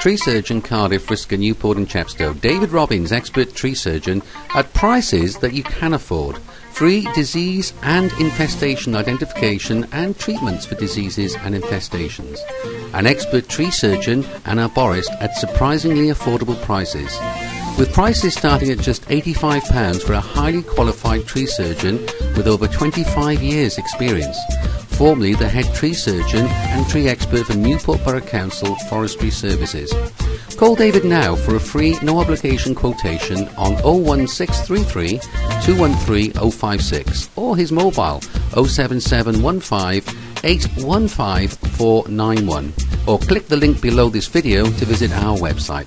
Tree surgeon Cardiff, Risca, Newport and Chepstow. David Robbins, expert tree surgeon, at prices that you can afford. Free disease and infestation identification and treatments for diseases and infestations. An expert tree surgeon and arborist at surprisingly affordable prices. With prices starting at just £85 for a highly qualified tree surgeon with over 25 years experience. Formerly the head tree surgeon and tree expert for Newport Borough Council Forestry Services. Call David now for a free, no obligation quotation on 01633 213 056 or his mobile 07715 815 491 or click the link below this video to visit our website.